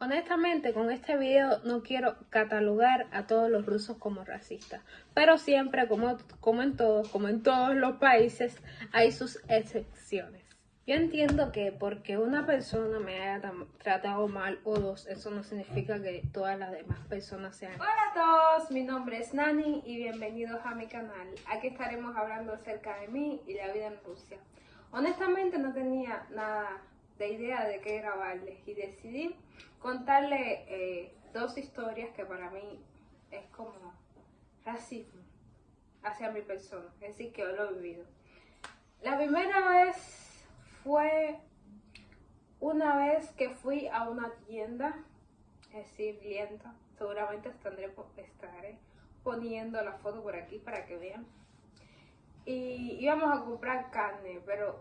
Honestamente, con este video no quiero catalogar a todos los rusos como racistas, pero siempre, como, como en todos, como en todos los países, hay sus excepciones. Yo entiendo que porque una persona me haya tratado mal o dos, eso no significa que todas las demás personas sean. Hola a todos, mi nombre es Nani y bienvenidos a mi canal. Aquí estaremos hablando acerca de mí y la vida en Rusia. Honestamente no tenía nada de idea de qué grabarles y decidí contarle eh, dos historias que para mí es como racismo hacia mi persona, es decir, que yo lo he vivido. La primera vez fue una vez que fui a una tienda, es decir, lienta, seguramente estaré, estaré poniendo la foto por aquí para que vean. Y íbamos a comprar carne, pero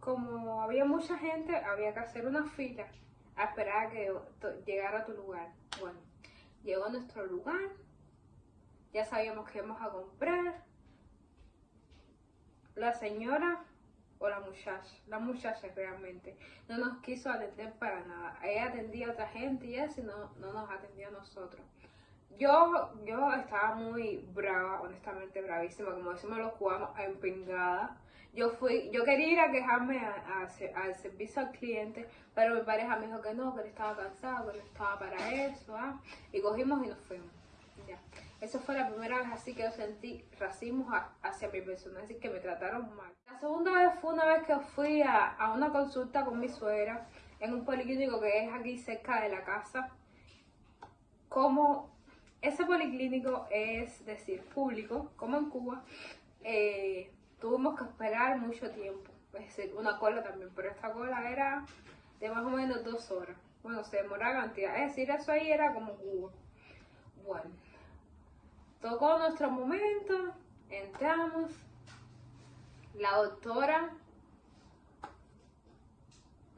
como había mucha gente, había que hacer una fila a esperar a que llegara a tu lugar. Bueno, llegó a nuestro lugar, ya sabíamos que íbamos a comprar. La señora o la muchacha, la muchacha realmente, no nos quiso atender para nada. Ella atendía a otra gente y eso no, no nos atendió a nosotros. Yo, yo estaba muy brava, honestamente bravísima, como decimos los cubanos, empingada yo fui, yo quería ir a quejarme al servicio al cliente, pero mi pareja me dijo que no, que él estaba cansado, que no estaba para eso, ¿ah? y cogimos y nos fuimos. Ya. Esa fue la primera vez así que yo sentí racismo hacia mi persona, así que me trataron mal. La segunda vez fue una vez que fui a, a una consulta con mi suegra en un policlínico que es aquí cerca de la casa. Como ese policlínico es decir, público, como en Cuba, eh, tuvimos que esperar mucho tiempo. Es decir, una cola también, pero esta cola era de más o menos dos horas. Bueno, se demoraba cantidad. Es decir, eso ahí era como Cuba. Bueno, tocó nuestro momento, entramos. La doctora,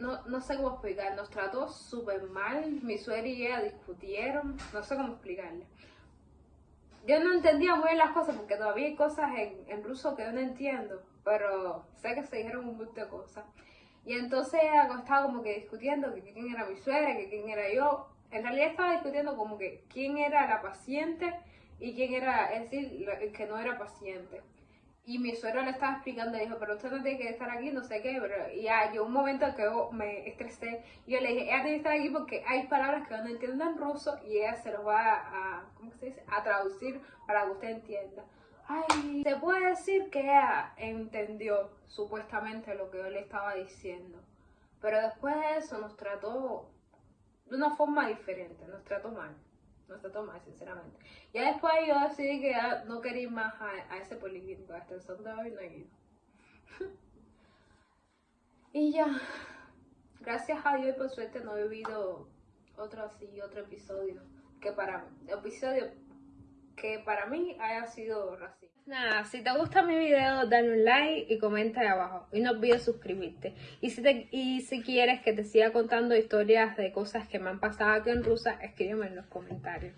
no, no sé cómo explicar, nos trató súper mal. Mi suegra y ella discutieron, no sé cómo explicarle yo no entendía muy bien las cosas porque todavía hay cosas en, en ruso que yo no entiendo, pero sé que se dijeron un montón de cosas. Y entonces estaba como que discutiendo que quién era mi suegra, que quién era yo. En realidad estaba discutiendo como que quién era la paciente y quién era, es decir, el que no era paciente. Y mi suegro le estaba explicando, dijo, pero usted no tiene que estar aquí, no sé qué, pero y ya yo un momento que me estresé, yo le dije, ella tiene que estar aquí porque hay palabras que no entiendo en ruso y ella se los va a, ¿cómo se dice? a traducir para que usted entienda. Ay, se puede decir que ella entendió supuestamente lo que yo le estaba diciendo, pero después de eso nos trató de una forma diferente, nos trató mal no se toma, sinceramente. Ya después yo decidí que no quería ir más a, ese policlínico, hasta el son de hoy no he ido. y ya, gracias a Dios y por suerte no he vivido otro así, otro episodio, que para episodio que para mí haya sido racista. Nada, si te gusta mi video, dale un like y comenta ahí abajo. Y no olvides suscribirte. Y si, te, y si quieres que te siga contando historias de cosas que me han pasado aquí en Rusia, escríbeme en los comentarios.